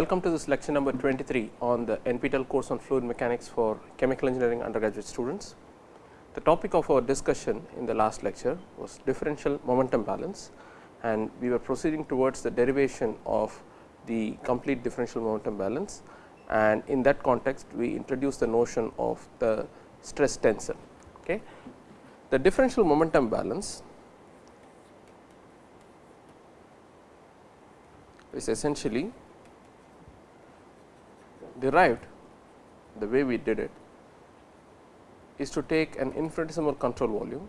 Welcome to this lecture number 23 on the NPTEL course on fluid mechanics for chemical engineering undergraduate students. The topic of our discussion in the last lecture was differential momentum balance and we were proceeding towards the derivation of the complete differential momentum balance and in that context we introduced the notion of the stress tensor. Okay. The differential momentum balance is essentially derived the way we did it is to take an infinitesimal control volume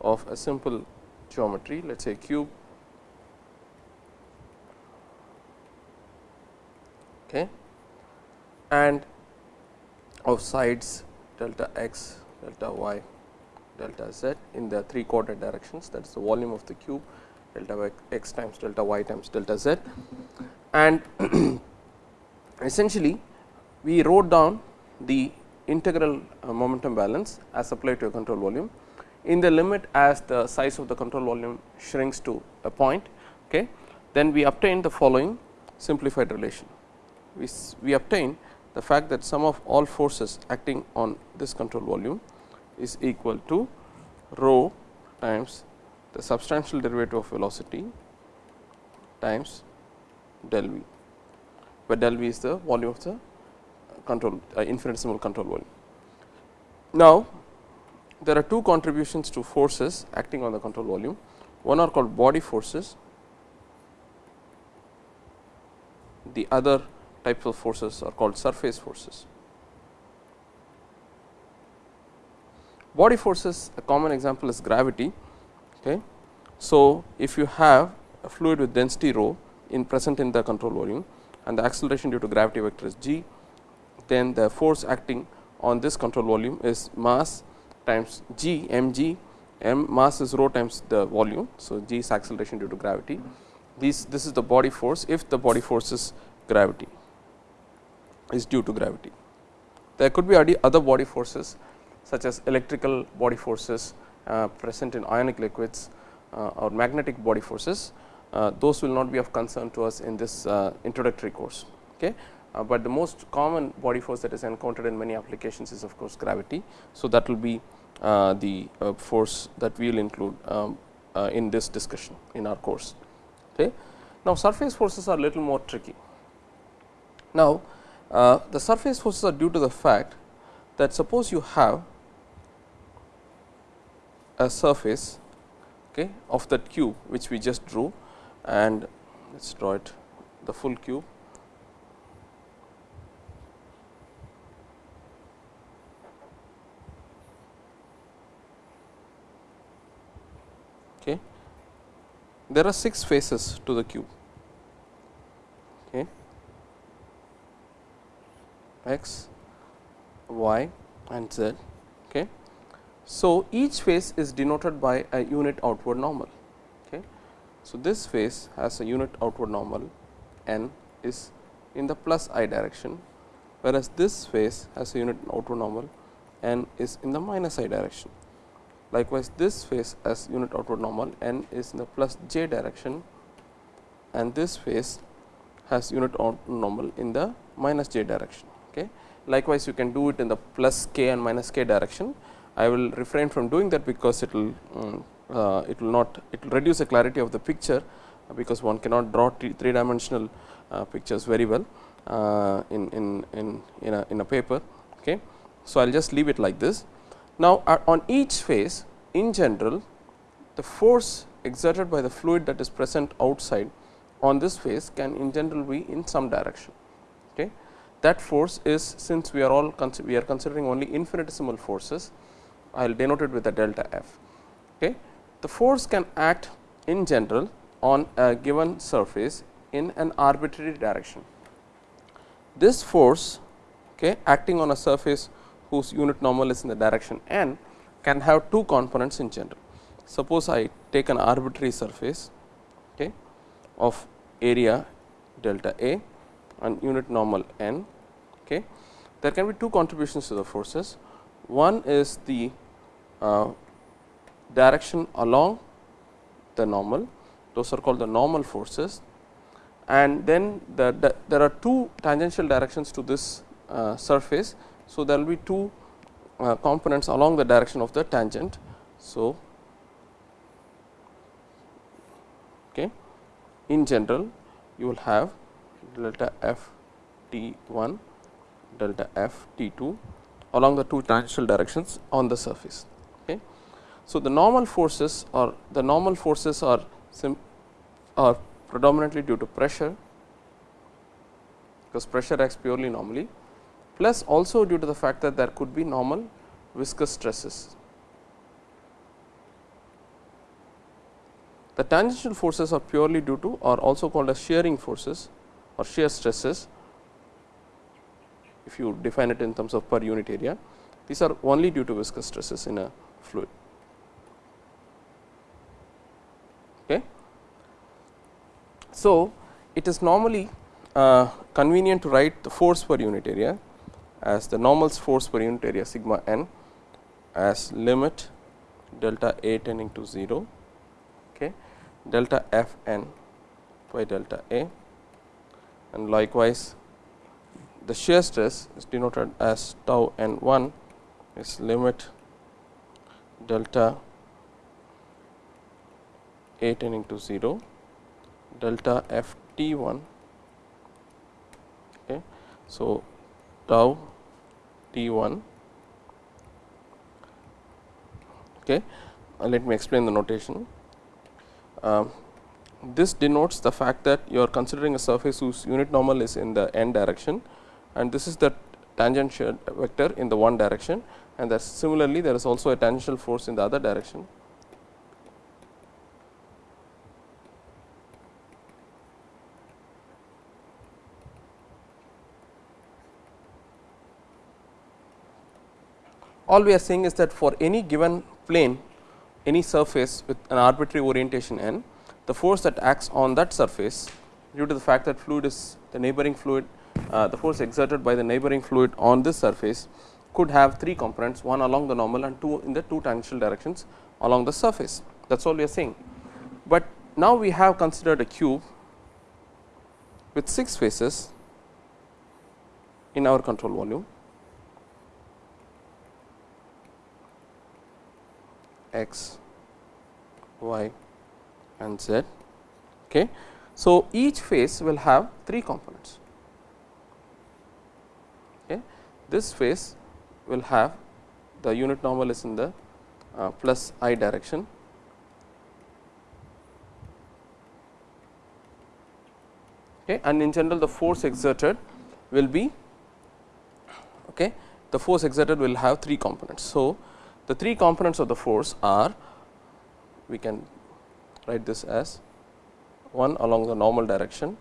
of a simple geometry let us say cube okay, and of sides delta x, delta y, delta z in the 3 coordinate directions that is the volume of the cube delta x times delta y times delta z. And essentially we wrote down the integral uh, momentum balance as applied to a control volume in the limit as the size of the control volume shrinks to a point. Okay. Then we obtain the following simplified relation. We, we obtain the fact that sum of all forces acting on this control volume is equal to rho times the substantial derivative of velocity times del v, where del v is the volume of the control uh, infinitesimal control volume. Now, there are two contributions to forces acting on the control volume. One are called body forces, the other types of forces are called surface forces. Body forces a common example is gravity. Okay. So, if you have a fluid with density rho in present in the control volume and the acceleration due to gravity vector is g, then the force acting on this control volume is mass times g m g m mass is rho times the volume. So, g is acceleration due to gravity. This, this is the body force if the body force is gravity is due to gravity. There could be other body forces such as electrical body forces uh, present in ionic liquids uh, or magnetic body forces. Uh, those will not be of concern to us in this uh, introductory course. Okay. Uh, but the most common body force that is encountered in many applications is of course, gravity. So, that will be the force that we will include um, in this discussion in our course. Okay. Now, surface forces are a little more tricky. Now, uh, the surface forces are due to the fact that suppose you have a surface okay, of that cube which we just drew and let us draw it the full cube. Okay. There are 6 faces to the cube. Okay x, y and z. Okay. So, each face is denoted by a unit outward normal. So, this face has a unit outward normal n is in the plus i direction, whereas this face has a unit outward normal n is in the minus i direction. Likewise, this face has unit outward normal n is in the plus j direction and this face has unit outward normal in the minus j direction. Okay. Likewise, you can do it in the plus k and minus k direction. I will refrain from doing that because it will um, uh, it will not it will reduce the clarity of the picture because one cannot draw three dimensional uh, pictures very well uh, in, in, in, in, a, in a paper. Okay. So, I will just leave it like this. Now, on each face in general the force exerted by the fluid that is present outside on this face can in general be in some direction. Okay that force is since we are all we are considering only infinitesimal forces I will denote it with a delta f. Okay. The force can act in general on a given surface in an arbitrary direction. This force okay, acting on a surface whose unit normal is in the direction n can have two components in general. Suppose I take an arbitrary surface okay, of area delta A and unit normal n Okay. There can be two contributions to the forces. One is the uh, direction along the normal, those are called the normal forces and then the, the, there are two tangential directions to this uh, surface. So, there will be two uh, components along the direction of the tangent. So, okay. in general you will have delta f t 1 delta f t 2 along the two tangential directions on the surface. So, the normal forces or the normal forces are are predominantly due to pressure because pressure acts purely normally plus also due to the fact that there could be normal viscous stresses. The tangential forces are purely due to or also called as shearing forces or shear stresses if you define it in terms of per unit area. These are only due to viscous stresses in a fluid. Okay. So, it is normally uh, convenient to write the force per unit area as the normal force per unit area sigma n as limit delta A tending to 0 okay, delta f n by delta A and likewise the shear stress is denoted as tau n 1 is limit delta A tending to 0 delta f t 1 okay. So, tau t 1 Okay. Uh, let me explain the notation. Uh, this denotes the fact that you are considering a surface whose unit normal is in the n direction and this is the tangential vector in the one direction and that similarly there is also a tangential force in the other direction. All we are saying is that for any given plane any surface with an arbitrary orientation n, the force that acts on that surface due to the fact that fluid is the neighboring fluid, uh, the force exerted by the neighboring fluid on this surface could have three components, one along the normal and two in the two tangential directions along the surface. That is all we are saying. But now we have considered a cube with 6 faces in our control volume x, y and z. Okay. So, each face will have 3 components. Okay. This face will have the unit normal is in the uh, plus i direction. Okay. And in general the force exerted will be okay. the force exerted will have 3 components. So, the three components of the force are we can write this as one along the normal direction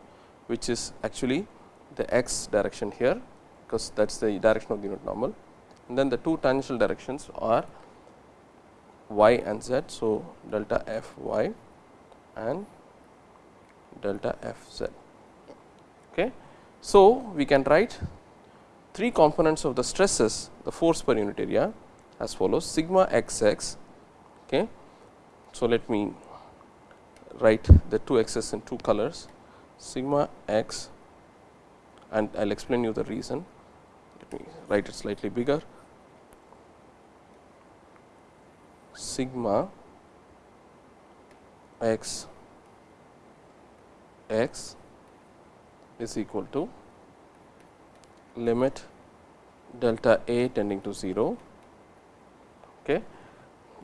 which is actually the x direction here because that is the direction of the unit normal and then the two tangential directions are y and z. So, delta f y and delta f z. Okay. So, we can write three components of the stresses the force per unit area as follows sigma x x. Okay. So, let me write the two x's in two colors sigma x and I will explain you the reason. Let me write it slightly bigger sigma x x is equal to limit delta A tending to 0 okay,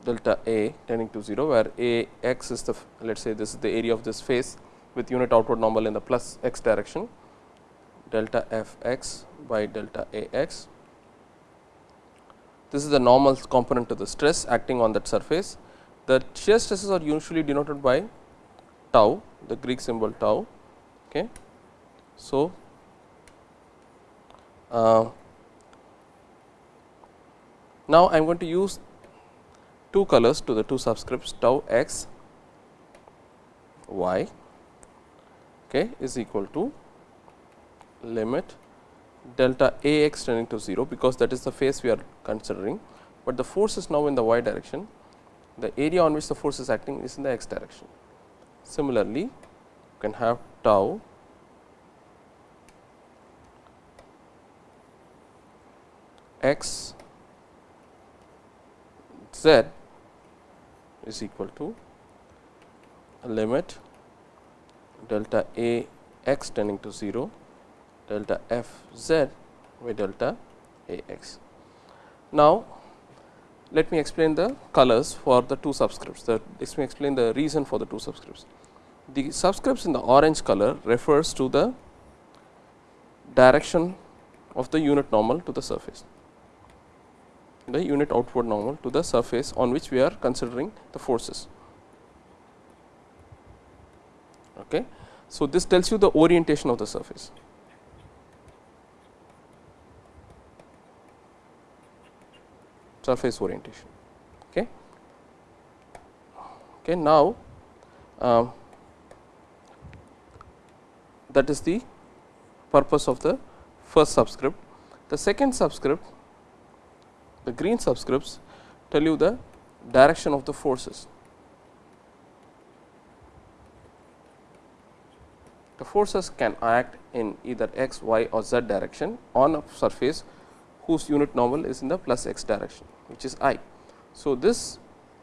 delta A tending to 0, where A x is the let us say this is the area of this face with unit outward normal in the plus x direction delta f x by delta A x. This is the normal component to the stress acting on that surface. The shear stresses are usually denoted by tau, the Greek symbol tau. Okay. So, uh, now I am going to use two colors to the two subscripts tau x y okay, is equal to limit delta A x tending to 0, because that is the phase we are considering, but the force is now in the y direction. The area on which the force is acting is in the x direction. Similarly, you can have tau x z is equal to limit delta a x tending to 0 delta f z by delta a x. Now, let me explain the colors for the two subscripts. The, let me explain the reason for the two subscripts. The subscripts in the orange color refers to the direction of the unit normal to the surface, the unit outward normal to the surface on which we are considering the forces. Okay. So, this tells you the orientation of the surface. surface orientation. Okay. Okay, now, um, that is the purpose of the first subscript. The second subscript, the green subscripts tell you the direction of the forces. The forces can act in either x, y or z direction on a surface whose unit normal is in the plus x direction which is i. So, this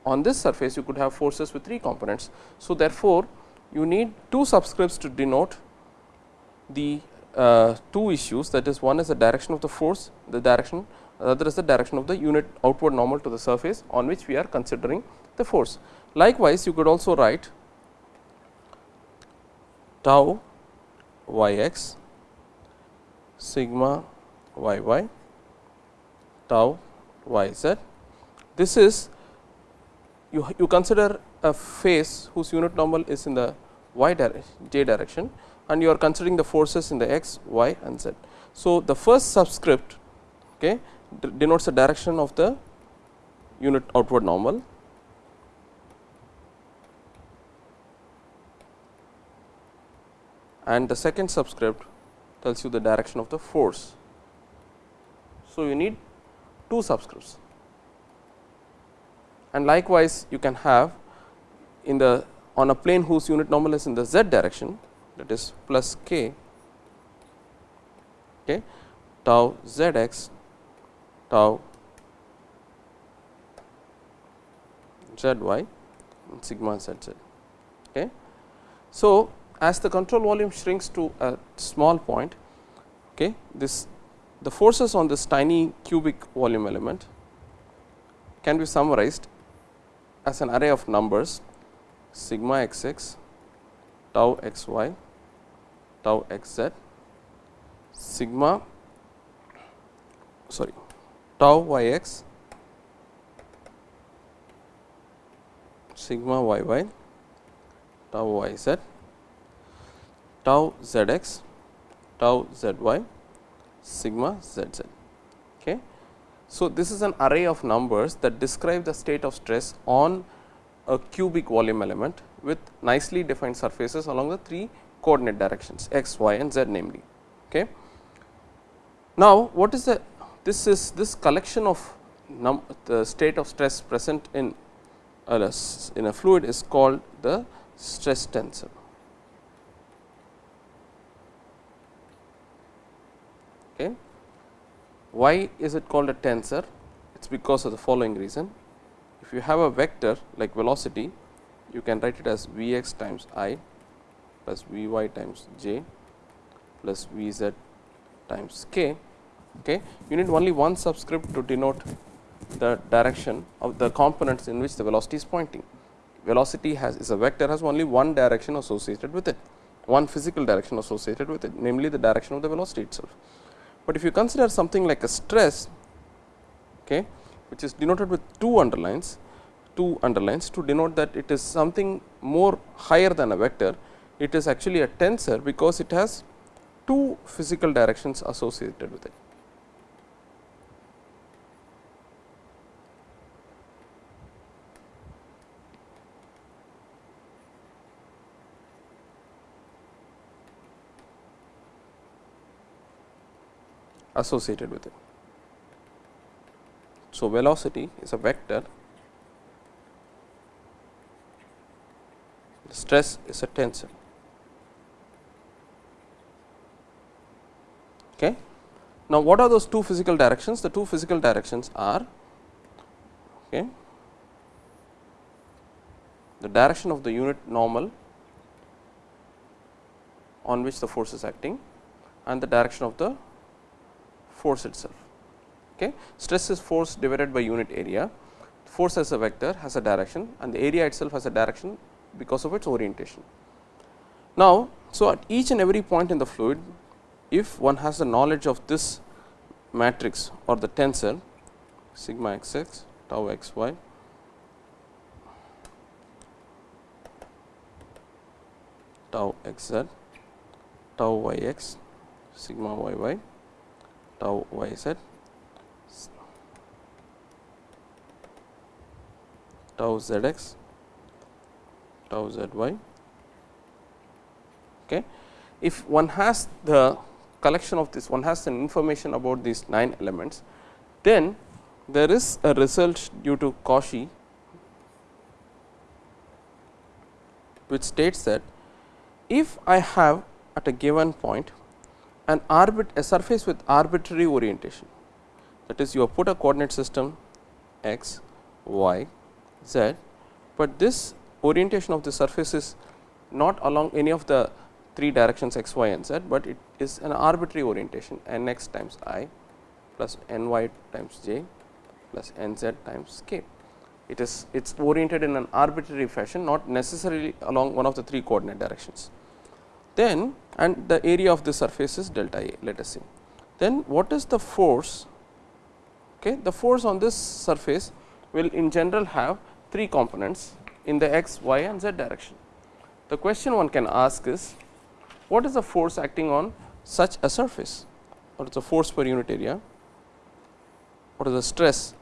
on this surface you could have forces with three components. So, therefore, you need two subscripts to denote the uh, two issues that is one is the direction of the force the direction other is the direction of the unit outward normal to the surface on which we are considering the force. Likewise, you could also write tau y x sigma y y tau y z. This is you, you consider a face whose unit normal is in the y direction j direction and you are considering the forces in the x, y and z. So, the first subscript okay, denotes the direction of the unit outward normal and the second subscript tells you the direction of the force. So, you need two subscripts and likewise you can have in the on a plane whose unit normal is in the z direction that is plus k okay, tau z x tau z y sigma z z. Okay. So, as the control volume shrinks to a small point, okay, this the forces on this tiny cubic volume element can be summarized as an array of numbers sigma x x, tau x y, tau x z, sigma sorry tau y x, sigma y y, tau y z, tau z x, tau z y sigma z z. Okay. So, this is an array of numbers that describe the state of stress on a cubic volume element with nicely defined surfaces along the three coordinate directions x, y and z namely. Okay. Now, what is the this is this collection of the state of stress present in uh, a, in a fluid is called the stress tensor. Okay. Why is it called a tensor? It is because of the following reason. If you have a vector like velocity, you can write it as v x times i plus v y times j plus v z times k. Okay. You need only one subscript to denote the direction of the components in which the velocity is pointing. Velocity has is a vector has only one direction associated with it, one physical direction associated with it, namely the direction of the velocity itself. But if you consider something like a stress, okay, which is denoted with two underlines, two underlines to denote that it is something more higher than a vector, it is actually a tensor because it has two physical directions associated with it. Associated with it. So, velocity is a vector, stress is a tensor. Okay. Now, what are those two physical directions? The two physical directions are okay, the direction of the unit normal on which the force is acting and the direction of the force itself. Okay. Stress is force divided by unit area, force as a vector has a direction and the area itself has a direction because of its orientation. Now, so at each and every point in the fluid, if one has the knowledge of this matrix or the tensor sigma x x tau x y tau x z tau y x sigma y y tau y z tau z x tau z y. Okay. If one has the collection of this, one has an information about these 9 elements, then there is a result due to Cauchy which states that if I have at a given point an arbit a surface with arbitrary orientation that is you have put a coordinate system x, y, z, but this orientation of the surface is not along any of the three directions x, y and z, but it is an arbitrary orientation n x times i plus n y times j plus n z times k. It is it is oriented in an arbitrary fashion not necessarily along one of the three coordinate directions. Then and the area of the surface is delta A let us see. Then what is the force? Okay, the force on this surface will in general have three components in the x, y and z direction. The question one can ask is what is the force acting on such a surface? or What is the force per unit area? What is the stress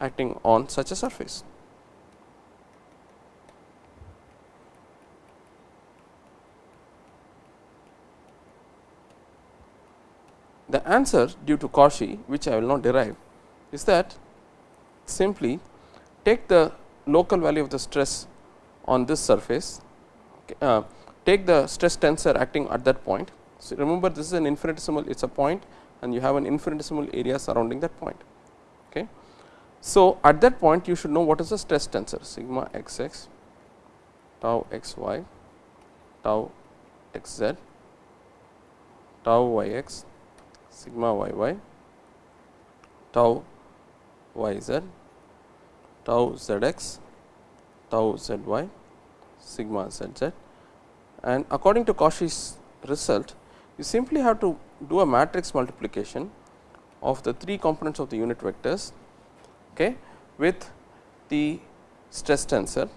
acting on such a surface? The answer due to Cauchy which I will not derive is that simply take the local value of the stress on this surface, uh, take the stress tensor acting at that point. So, remember this is an infinitesimal it is a point and you have an infinitesimal area surrounding that point. Okay. So, at that point you should know what is the stress tensor sigma x x tau x y tau x z tau y x sigma y y tau y z tau z x tau z y sigma z z and according to Cauchy's result you simply have to do a matrix multiplication of the three components of the unit vectors okay, with the stress tensor.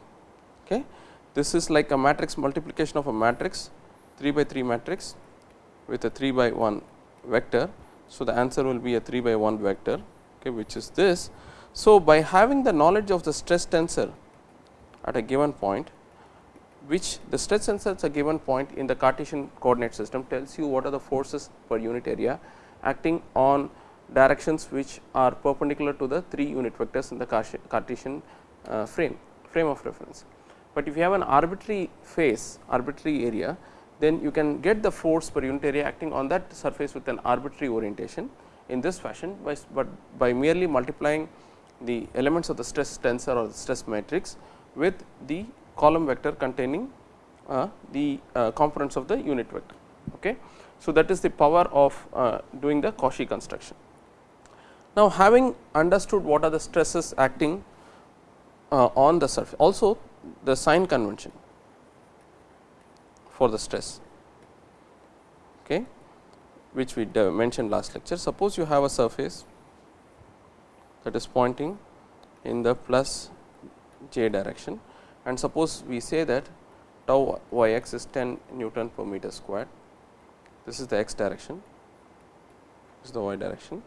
Okay. This is like a matrix multiplication of a matrix 3 by 3 matrix with a 3 by 1 vector. So, the answer will be a 3 by 1 vector okay, which is this. So, by having the knowledge of the stress tensor at a given point which the stress tensor at a given point in the Cartesian coordinate system tells you what are the forces per unit area acting on directions which are perpendicular to the 3 unit vectors in the Cartesian uh, frame frame of reference. But if you have an arbitrary face arbitrary area then you can get the force per unit area acting on that surface with an arbitrary orientation in this fashion, by, but by merely multiplying the elements of the stress tensor or the stress matrix with the column vector containing uh, the uh, components of the unit vector. Okay. So, that is the power of uh, doing the Cauchy construction. Now, having understood what are the stresses acting uh, on the surface, also the sign convention for the stress okay, which we mentioned last lecture. Suppose you have a surface that is pointing in the plus j direction and suppose we say that tau y x is 10 Newton per meter squared. This is the x direction, this is the y direction.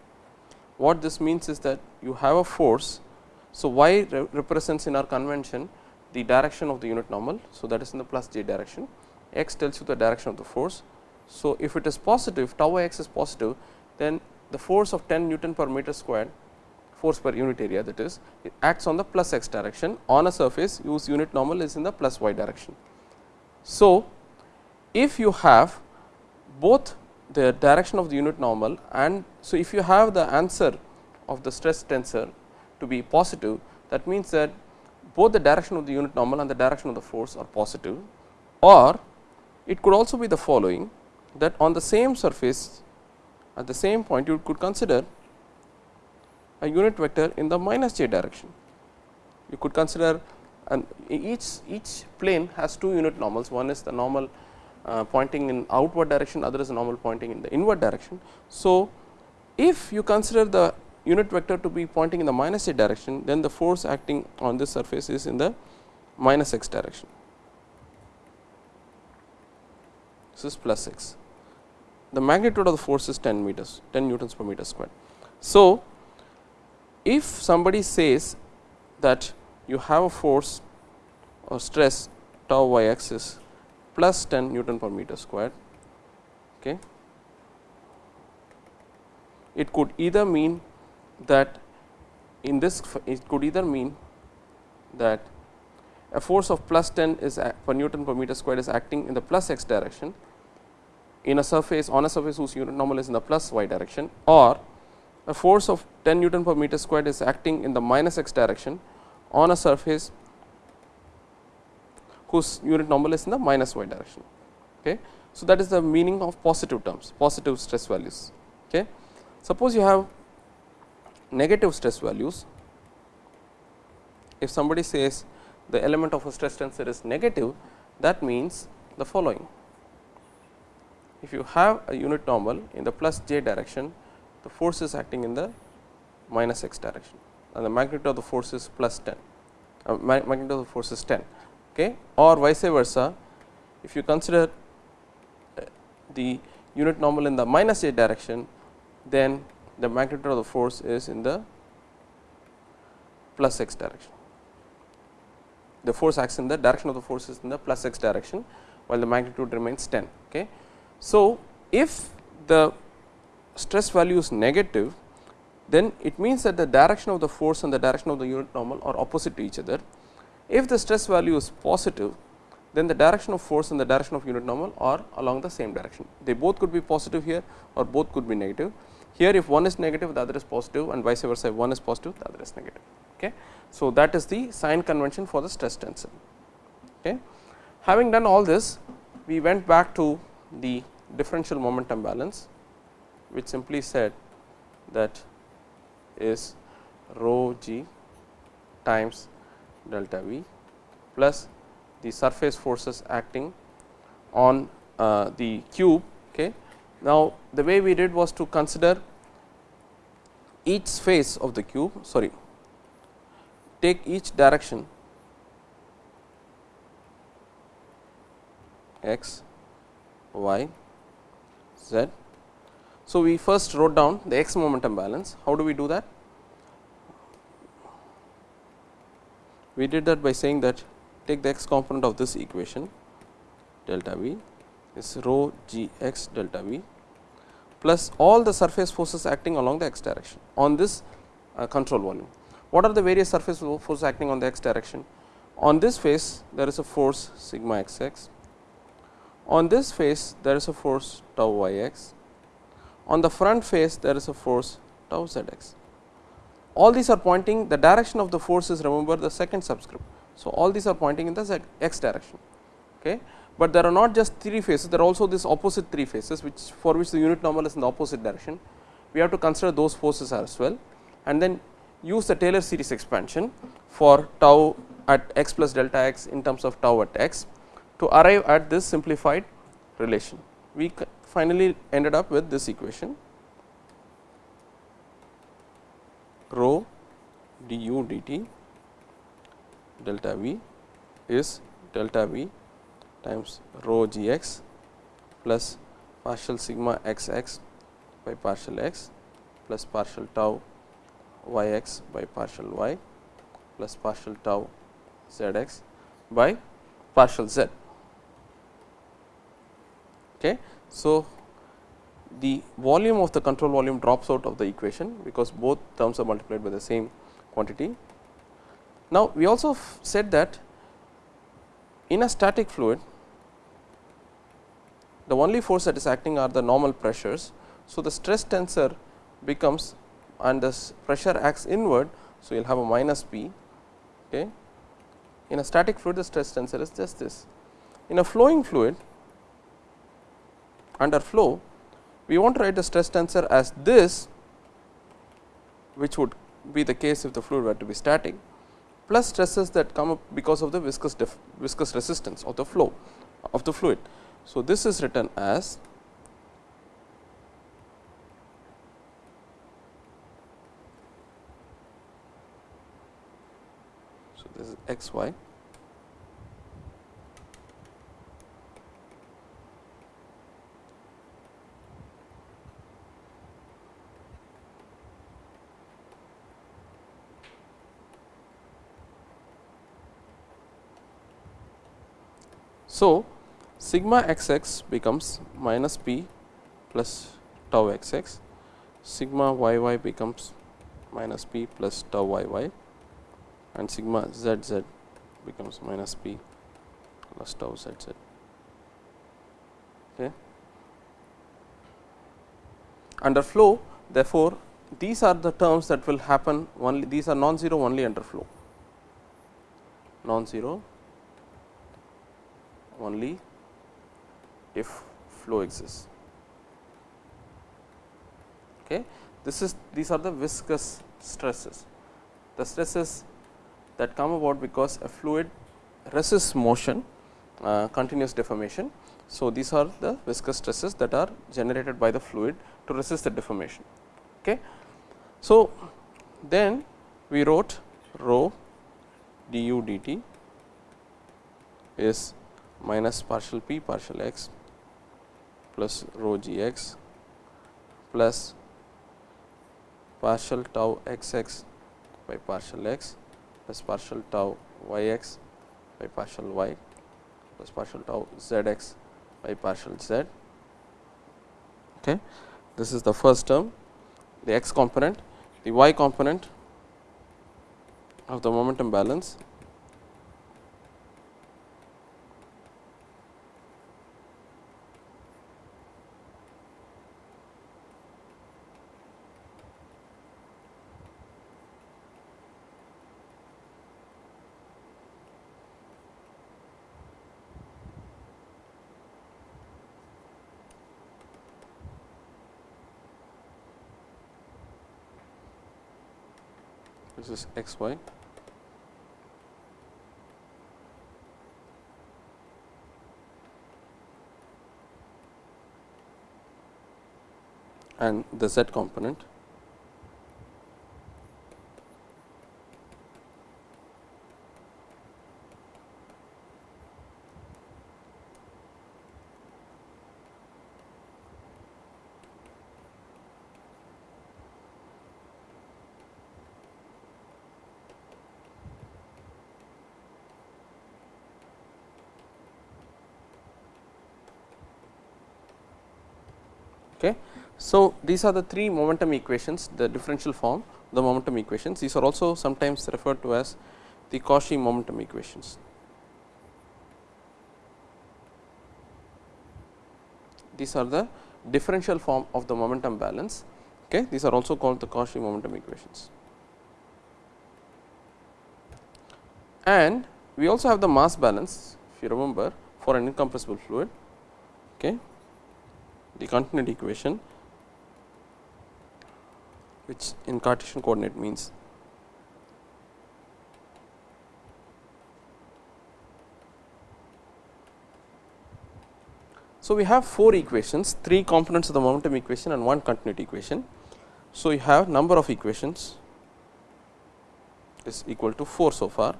What this means is that you have a force. So, y re represents in our convention the direction of the unit normal. So, that is in the plus j direction x tells you the direction of the force. So, if it is positive tau x is positive then the force of 10 Newton per meter squared force per unit area that is it acts on the plus x direction on a surface whose unit normal is in the plus y direction. So, if you have both the direction of the unit normal and so if you have the answer of the stress tensor to be positive that means that both the direction of the unit normal and the direction of the force are positive or it could also be the following that on the same surface at the same point you could consider a unit vector in the minus j direction. You could consider and each each plane has two unit normals one is the normal uh, pointing in outward direction other is the normal pointing in the inward direction. So, if you consider the unit vector to be pointing in the minus j direction then the force acting on this surface is in the minus x direction. This is plus x. The magnitude of the force is 10 meters 10 newtons per meter square. So, if somebody says that you have a force or stress tau y x is plus 10 Newton per meter squared. Okay. It could either mean that in this it could either mean that a force of plus 10 is per Newton per meter squared is acting in the plus x direction in a surface on a surface whose unit normal is in the plus y direction or a force of 10 Newton per meter squared is acting in the minus x direction on a surface whose unit normal is in the minus y direction. Okay. So, that is the meaning of positive terms positive stress values. Okay. Suppose you have negative stress values if somebody says the element of a stress tensor is negative that means the following if you have a unit normal in the plus j direction the force is acting in the minus x direction and the magnitude of the force is plus 10 uh, magnitude of the force is 10 okay, or vice versa if you consider uh, the unit normal in the minus j direction then the magnitude of the force is in the plus x direction. The force acts in the direction of the force is in the plus x direction while the magnitude remains 10. Okay. So, if the stress value is negative then it means that the direction of the force and the direction of the unit normal are opposite to each other. If the stress value is positive then the direction of force and the direction of unit normal are along the same direction. They both could be positive here or both could be negative. Here if one is negative the other is positive and vice versa if one is positive the other is negative. Okay. So, that is the sign convention for the stress tensor. Okay. Having done all this we went back to the differential momentum balance which simply said that is rho g times delta v plus the surface forces acting on uh, the cube. Okay. Now, the way we did was to consider each face of the cube sorry take each direction x y z so, we first wrote down the x momentum balance. How do we do that? We did that by saying that take the x component of this equation delta v is rho g x delta v plus all the surface forces acting along the x direction on this uh, control volume. What are the various surface forces acting on the x direction? On this face there is a force sigma x x, on this face there is a force tau y x, on the front face there is a force tau z x. All these are pointing the direction of the force is remember the second subscript. So, all these are pointing in the x direction, okay. but there are not just three faces there are also this opposite three faces which for which the unit normal is in the opposite direction. We have to consider those forces as well and then use the Taylor series expansion for tau at x plus delta x in terms of tau at x to arrive at this simplified relation. We finally ended up with this equation rho du dt delta v is delta v times rho g x plus partial sigma x x by partial x plus partial tau y x by partial y plus partial tau z x by partial z. Okay. So, the volume of the control volume drops out of the equation because both terms are multiplied by the same quantity. Now, we also said that in a static fluid the only force that is acting are the normal pressures. So, the stress tensor becomes and this pressure acts inward. So, you will have a minus P. Okay. In a static fluid the stress tensor is just this. In a flowing fluid under flow we want to write the stress tensor as this which would be the case if the fluid were to be static plus stresses that come up because of the viscous viscous resistance of the flow of the fluid. So, this is written as so this is x y. So, sigma x x becomes minus p plus tau x x, sigma y y becomes minus p plus tau y y and sigma z z becomes minus p plus tau z z. Okay. Under flow therefore, these are the terms that will happen only these are non-zero only under flow non-zero only if flow exists. Okay. This is these are the viscous stresses, the stresses that come about because a fluid resists motion uh, continuous deformation. So, these are the viscous stresses that are generated by the fluid to resist the deformation. Okay. So, then we wrote rho du dt is minus partial p partial x plus rho g x plus partial tau x x by partial x plus partial tau y x by partial y plus partial tau z x by partial z. Okay. This is the first term the x component the y component of the momentum balance this is x y? And the z component Okay. So, these are the three momentum equations the differential form the momentum equations these are also sometimes referred to as the Cauchy momentum equations. These are the differential form of the momentum balance okay. these are also called the Cauchy momentum equations. And we also have the mass balance if you remember for an incompressible fluid okay the continuity equation which in Cartesian coordinate means So, we have four equations, three components of the momentum equation and one continuity equation. So, you have number of equations is equal to 4 so far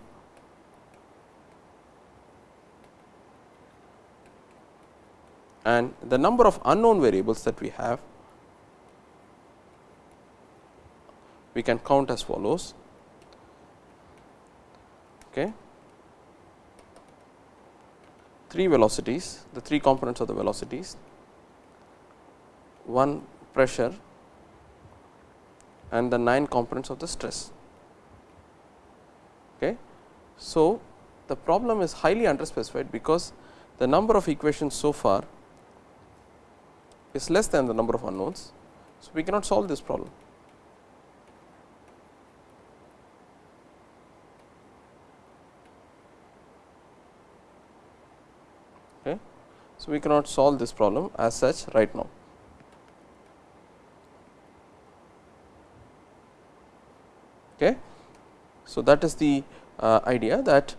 and the number of unknown variables that we have we can count as follows. Okay. Three velocities, the three components of the velocities, one pressure and the 9 components of the stress. Okay. So, the problem is highly underspecified because the number of equations so far is less than the number of unknowns. So, we cannot solve this problem. Okay. So, we cannot solve this problem as such right now. Okay. So, that is the uh, idea that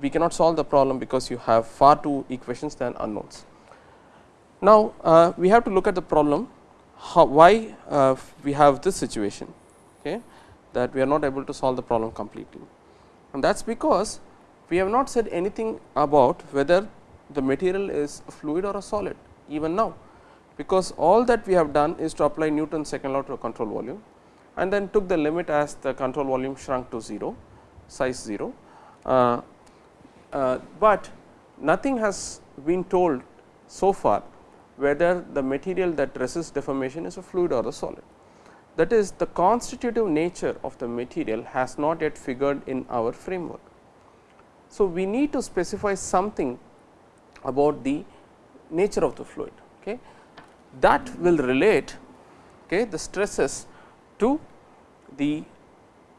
we cannot solve the problem because you have far two equations than unknowns. Now, uh, we have to look at the problem how, why uh, we have this situation okay, that we are not able to solve the problem completely and that is because we have not said anything about whether the material is a fluid or a solid even now, because all that we have done is to apply Newton's second law to a control volume and then took the limit as the control volume shrunk to 0 size 0. Uh, uh, but nothing has been told so far whether the material that resists deformation is a fluid or a solid. That is the constitutive nature of the material has not yet figured in our framework. So, we need to specify something about the nature of the fluid. Okay. That will relate okay, the stresses to the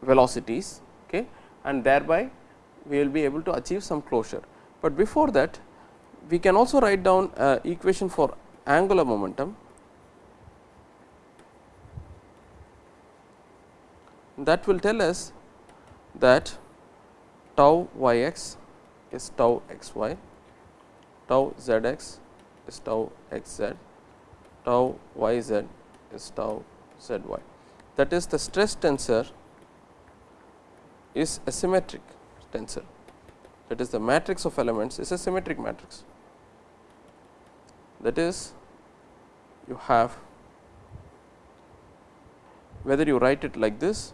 velocities okay, and thereby we will be able to achieve some closure. But before that we can also write down uh, equation for angular momentum that will tell us that tau y x is tau x y, tau z x is tau x z, tau y z is tau z y. That is the stress tensor is a symmetric tensor. That is the matrix of elements is a symmetric matrix. That is you have whether you write it like this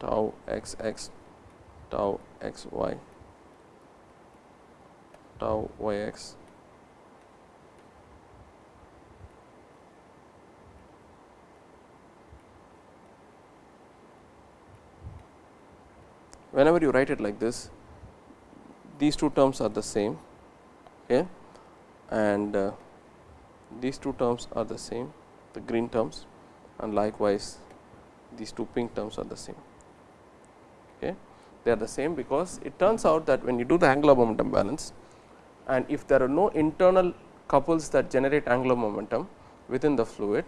tau x x tau x y tau y x whenever you write it like this these two terms are the same okay and uh, these two terms are the same the green terms and likewise these two pink terms are the same. Okay. They are the same because it turns out that when you do the angular momentum balance and if there are no internal couples that generate angular momentum within the fluid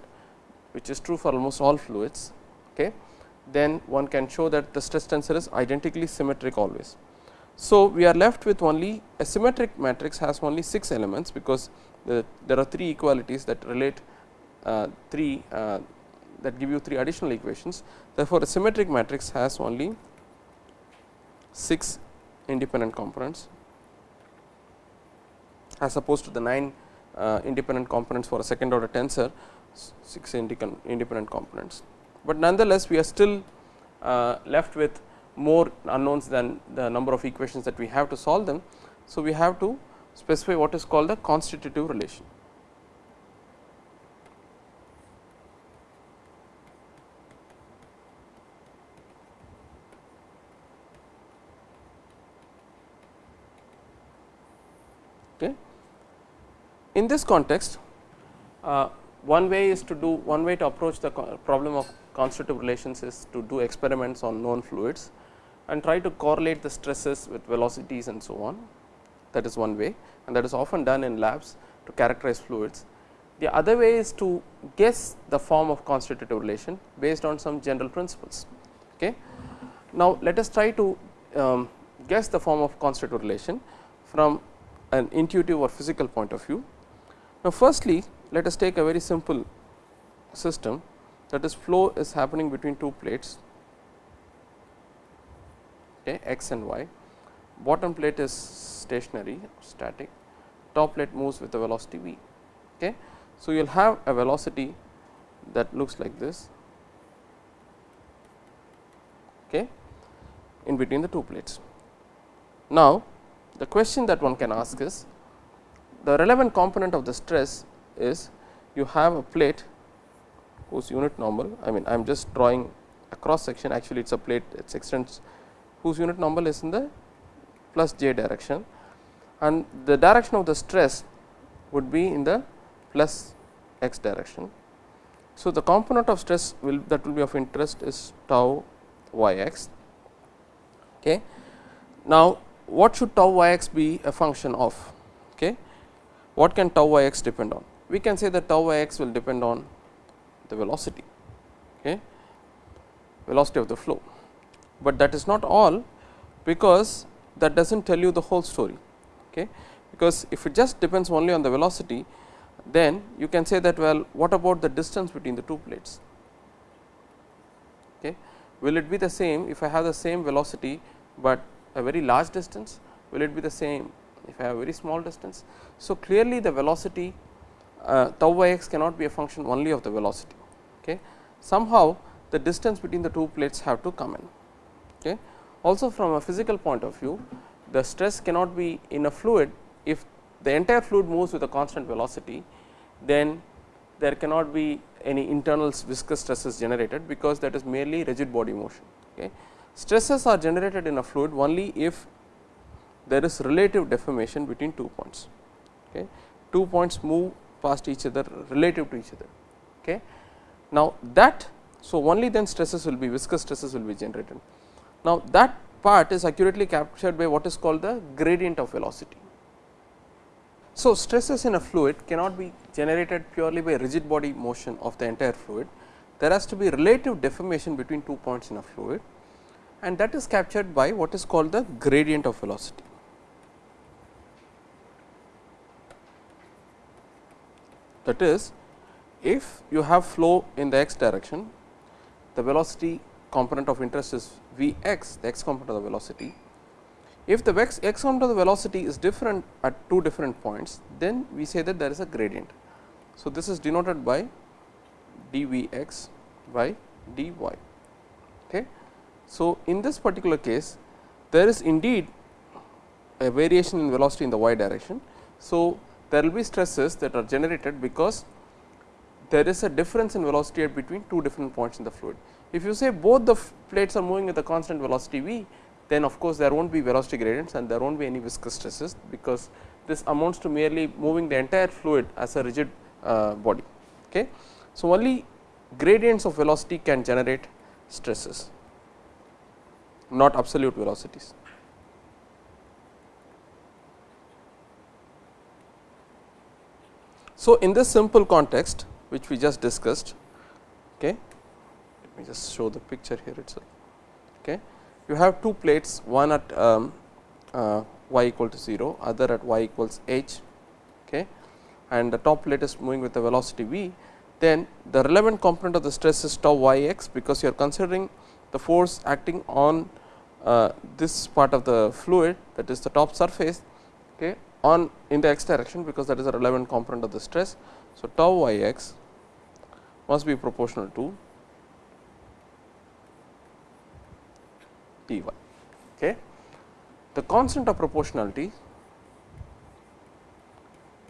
which is true for almost all fluids, okay, then one can show that the stress tensor is identically symmetric always. So, we are left with only a symmetric matrix has only 6 elements, because the, there are 3 equalities that relate uh, 3 uh, that give you 3 additional equations. Therefore, a symmetric matrix has only 6 independent components as opposed to the 9 uh, independent components for a second order tensor 6 independent components. But nonetheless, we are still uh, left with more unknowns than the number of equations that we have to solve them. So, we have to specify what is called the constitutive relation. Okay. In this context, uh, one way is to do one way to approach the problem of constitutive relations is to do experiments on known fluids and try to correlate the stresses with velocities and so on. That is one way and that is often done in labs to characterize fluids. The other way is to guess the form of constitutive relation based on some general principles. Okay. Now, let us try to um, guess the form of constitutive relation from an intuitive or physical point of view. Now, firstly let us take a very simple system that is flow is happening between two plates okay, x and y. Bottom plate is stationary static, top plate moves with a velocity v. Okay. So, you will have a velocity that looks like this okay, in between the two plates. Now, the question that one can ask is the relevant component of the stress is you have a plate whose unit normal I mean I am just drawing a cross section actually it is a plate it extends whose unit normal is in the plus j direction and the direction of the stress would be in the plus x direction. So, the component of stress will that will be of interest is tau y x. Okay. Now, what should tau y x be a function of? Okay. What can tau y x depend on? We can say that tau y x will depend on the velocity, okay, velocity of the flow, but that is not all because that does not tell you the whole story. Okay. Because if it just depends only on the velocity, then you can say that well what about the distance between the two plates. Okay. Will it be the same if I have the same velocity, but a very large distance will it be the same if I have very small distance. So, clearly the velocity uh, tau y x cannot be a function only of the velocity. Okay. Somehow the distance between the two plates have to come in. Okay. Also from a physical point of view the stress cannot be in a fluid if the entire fluid moves with a constant velocity then there cannot be any internal viscous stresses generated because that is merely rigid body motion. Okay. Stresses are generated in a fluid only if there is relative deformation between two points. Okay. Two points move past each other relative to each other. Okay. Now, that so only then stresses will be viscous stresses will be generated. Now, that part is accurately captured by what is called the gradient of velocity. So, stresses in a fluid cannot be generated purely by rigid body motion of the entire fluid. There has to be relative deformation between two points in a fluid and that is captured by what is called the gradient of velocity. That is if you have flow in the x direction, the velocity component of interest is v x, the x component of the velocity. If the x, x component of the velocity is different at two different points, then we say that there is a gradient. So, this is denoted by d v x by d y. Okay. So, in this particular case there is indeed a variation in velocity in the y direction. So, there will be stresses that are generated because there is a difference in velocity between two different points in the fluid. If you say both the plates are moving with a constant velocity v, then of course, there will not be velocity gradients and there will not be any viscous stresses, because this amounts to merely moving the entire fluid as a rigid uh, body. Okay. So, only gradients of velocity can generate stresses, not absolute velocities. So, in this simple context which we just discussed, okay, let me just show the picture here itself. Okay. You have two plates one at um, uh, y equal to 0, other at y equals h okay, and the top plate is moving with the velocity v, then the relevant component of the stress is tau y x because you are considering the force acting on uh, this part of the fluid that is the top surface okay, on in the x direction because that is a relevant component of the stress. So, tau y x must be proportional to T y. Okay. The constant of proportionality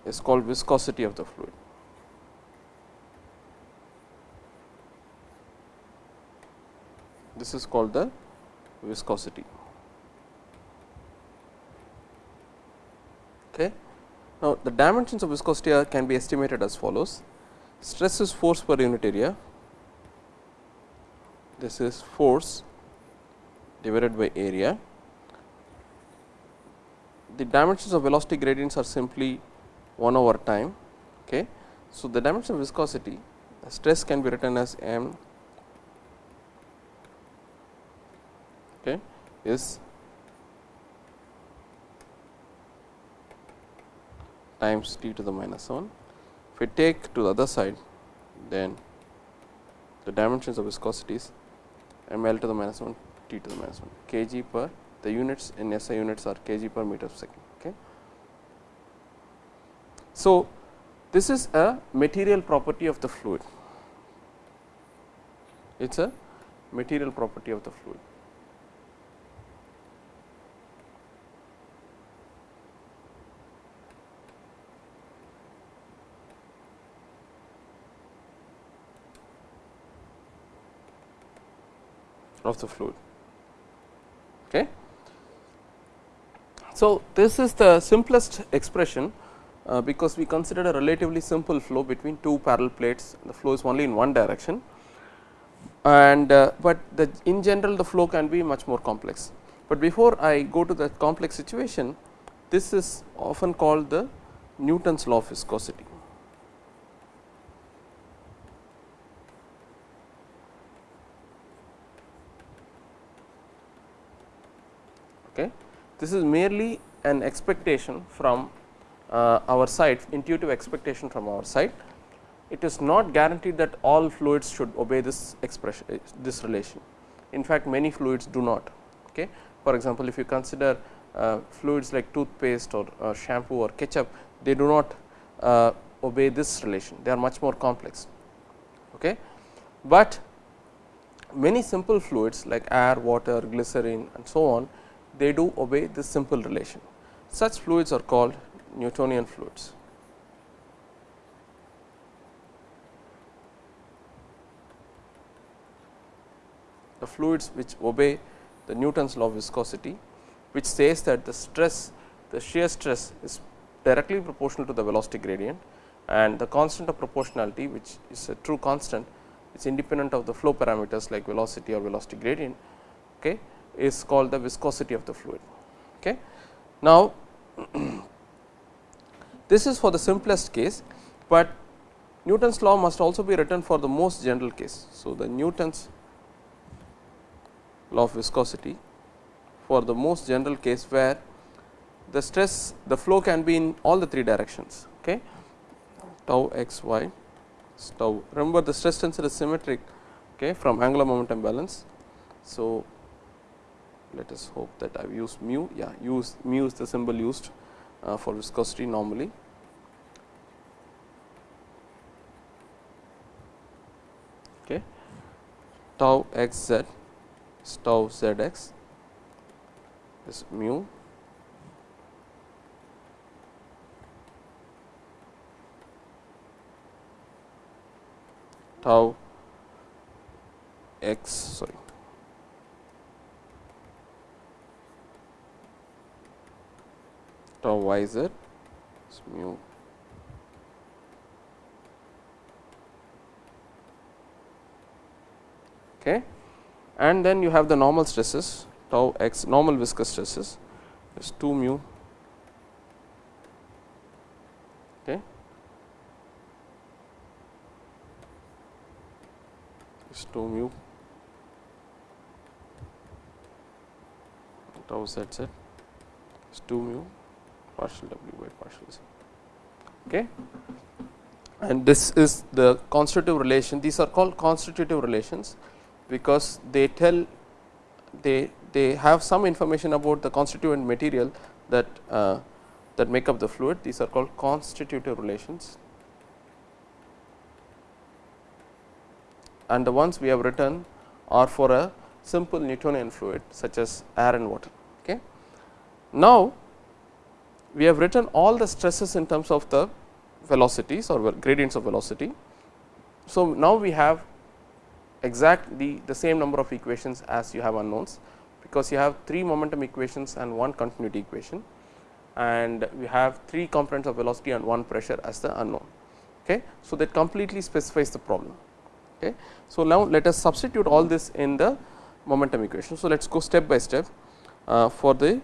is called viscosity of the fluid. This is called the viscosity. Okay. Now, the dimensions of viscosity can be estimated as follows. Stress is force per unit area. This is force divided by area. The dimensions of velocity gradients are simply 1 over time. Okay. So, the dimension of viscosity stress can be written as m okay, is times t to the minus 1. If we take to the other side, then the dimensions of viscosity is m l to the minus 1 t to the minus 1 kg per the units in SI units are kg per meter per second. Okay. So, this is a material property of the fluid, it is a material property of the fluid. Of the fluid. Okay. So, this is the simplest expression uh, because we considered a relatively simple flow between two parallel plates the flow is only in one direction and uh, but the in general the flow can be much more complex. But before I go to the complex situation this is often called the Newton's law of viscosity. Okay. This is merely an expectation from uh, our side intuitive expectation from our side. It is not guaranteed that all fluids should obey this expression uh, this relation. In fact, many fluids do not. Okay. For example, if you consider uh, fluids like toothpaste or uh, shampoo or ketchup, they do not uh, obey this relation, they are much more complex. Okay. But many simple fluids like air, water, glycerine and so on, they do obey this simple relation. Such fluids are called Newtonian fluids. The fluids which obey the Newton's law of viscosity, which says that the stress, the shear stress is directly proportional to the velocity gradient and the constant of proportionality which is a true constant is independent of the flow parameters like velocity or velocity gradient okay, is called the viscosity of the fluid. Okay. Now, this is for the simplest case, but Newton's law must also be written for the most general case. So, the Newton's law of viscosity for the most general case where the stress the flow can be in all the three directions okay tau x y tau remember the stress tensor is symmetric okay from angular momentum balance so let us hope that I have used mu yeah use mu is the symbol used uh, for viscosity normally. Okay. tau x z is tau z x is mu tau x sorry tau y z is mu. Okay. And then you have the normal stresses tau x normal viscous stresses. Is 2 mu. Okay. Is 2 mu. Tau z z. Is 2 mu partial w by partial z. Okay. And this is the constitutive relation. These are called constitutive relations, because they tell they they have some information about the constituent material that uh, that make up the fluid. These are called constitutive relations. And the ones we have written are for a simple Newtonian fluid such as air and water. Okay. Now, we have written all the stresses in terms of the velocities or gradients of velocity. So, now we have exactly the, same number of equations as you have unknowns, because you have 3 momentum equations and 1 continuity equation and we have 3 components of velocity and 1 pressure as the unknown. Okay. So, that completely specifies the problem. Okay. So, now let us substitute all this in the momentum equation. So, let us go step by step uh, for the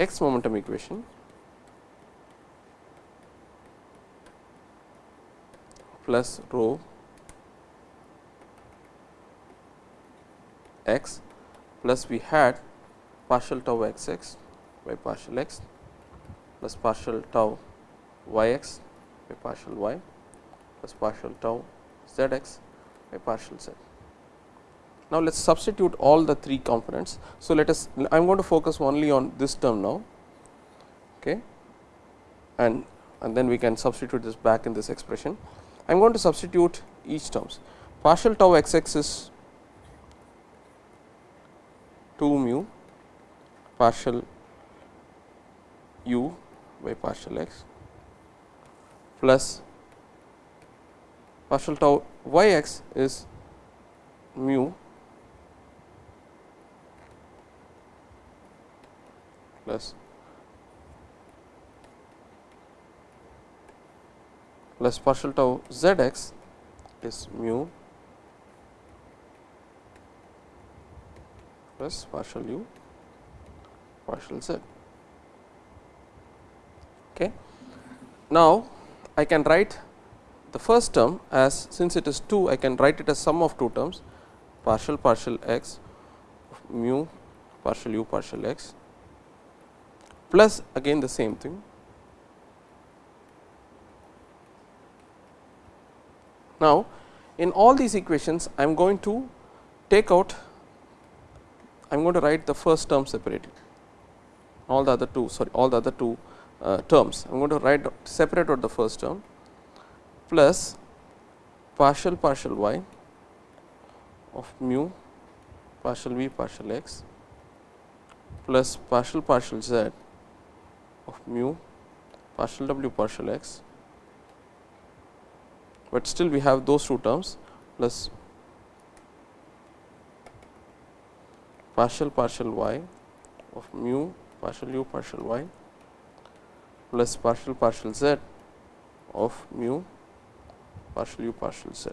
x momentum equation plus rho x plus we had partial tau x x by partial x plus partial tau y x by partial y plus partial tau z x by partial z. Now, let us substitute all the three components. So, let us I am going to focus only on this term now okay, and and then we can substitute this back in this expression. I am going to substitute each terms partial tau x x is 2 mu partial u by partial x plus partial tau y x is mu plus plus partial tau z x is mu plus partial u partial z. Okay. Now, I can write the first term as since it is 2 I can write it as sum of two terms partial partial x mu partial u partial x plus again the same thing. Now, in all these equations I am going to take out I am going to write the first term separately all the other two sorry all the other two uh, terms I am going to write separate out the first term plus partial partial y of mu partial v partial x plus partial partial z of mu partial w partial x, but still we have those two terms plus partial partial y of mu partial u partial y plus partial partial z of mu partial u partial z.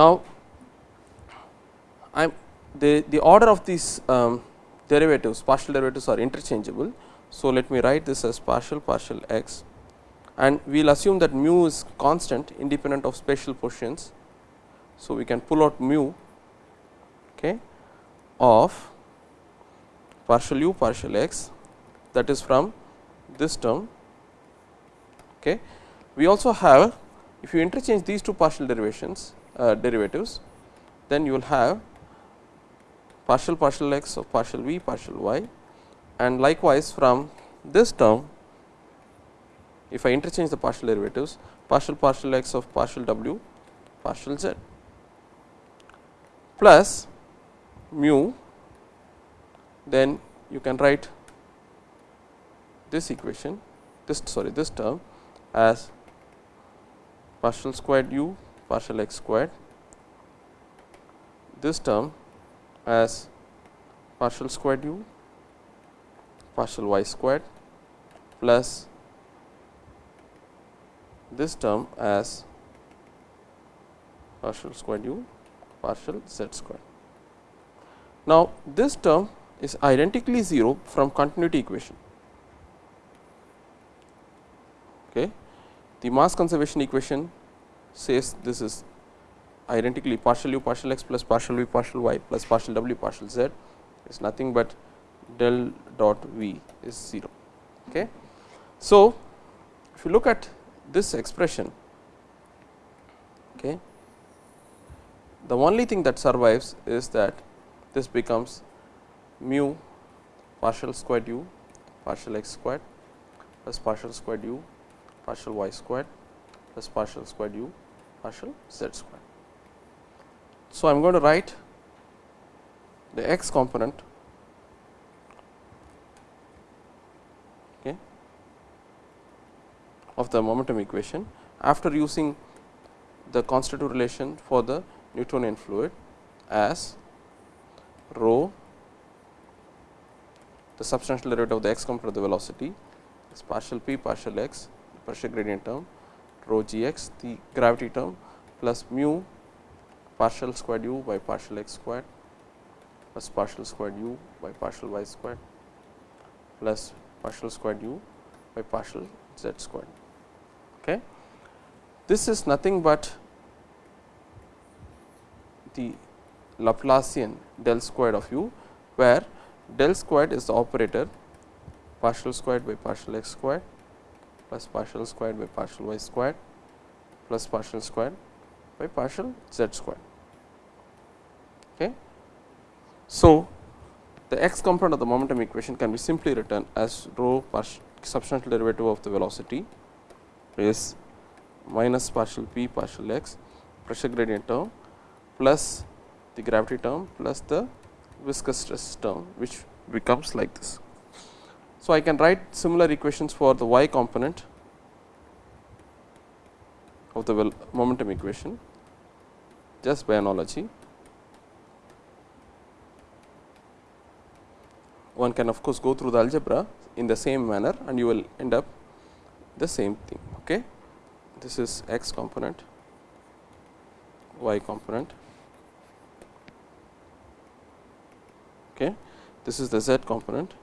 Now, I am the, the order of these um, derivatives partial derivatives are interchangeable. So, let me write this as partial partial x and we will assume that mu is constant independent of spatial portions. So, we can pull out mu okay, of partial u partial x that is from this term. Okay. We also have if you interchange these two partial derivations uh, derivatives then you will have partial partial x of partial v partial y. And likewise from this term if I interchange the partial derivatives partial partial x of partial w partial z. Plus mu then you can write this equation this sorry this term as partial squared u partial x squared. This term as partial squared u partial y squared plus this term as partial squared u partial z squared. Now, this term is identically 0 from continuity equation. Okay. The mass conservation equation says this is identically partial u partial x plus partial v partial y plus partial w partial z is nothing but del dot v is 0. Okay. So, if you look at this expression, okay, the only thing that survives is that this becomes mu partial squared u partial x squared plus partial squared u partial y squared plus partial squared u partial z squared. So, I am going to write the x component okay, of the momentum equation after using the constitutive relation for the Newtonian fluid as rho the substantial derivative of the x component of the velocity is partial p partial x pressure gradient term rho g x the gravity term plus mu partial squared u by partial x squared plus partial squared u by partial y squared plus partial squared u by partial z squared. Okay. This is nothing but the Laplacian del squared of u, where del squared is the operator partial squared by partial x squared plus partial squared by partial y squared plus partial squared by partial z square. Okay. So, the x component of the momentum equation can be simply written as rho partial substantial derivative of the velocity is minus partial p partial x pressure gradient term plus the gravity term plus the viscous stress term which becomes like this. So, I can write similar equations for the y component of the momentum equation just by analogy one can of course, go through the algebra in the same manner and you will end up the same thing. Okay. This is x component, y component. Okay. This is the z component.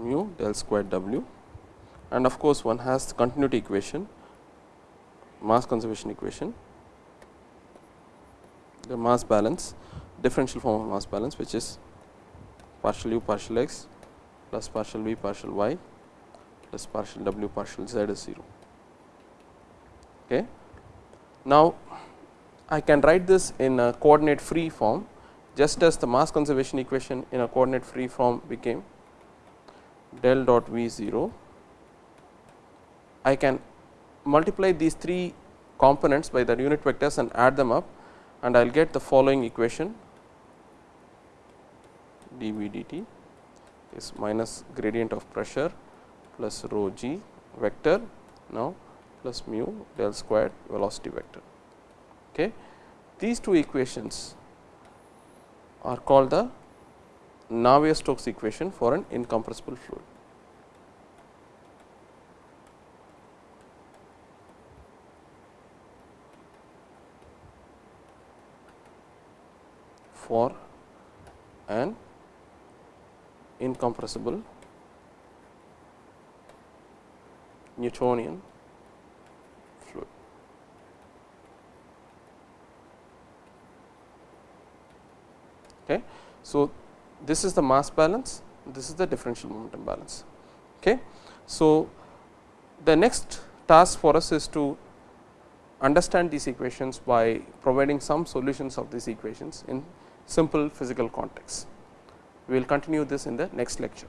Mu del square w and of course, one has the continuity equation mass conservation equation the mass balance differential form of mass balance which is partial u partial x plus partial v partial y plus partial w partial z is 0. Okay. Now, I can write this in a coordinate free form just as the mass conservation equation in a coordinate free form became del dot v 0 I can multiply these three components by the unit vectors and add them up and I will get the following equation dV dt is minus gradient of pressure plus rho g vector now plus mu del squared velocity vector. Okay. These two equations are called the Navier-Stokes equation for an incompressible fluid. for an incompressible Newtonian fluid. Okay. So, this is the mass balance, this is the differential momentum balance. Okay. So, the next task for us is to understand these equations by providing some solutions of these equations in simple physical context. We will continue this in the next lecture.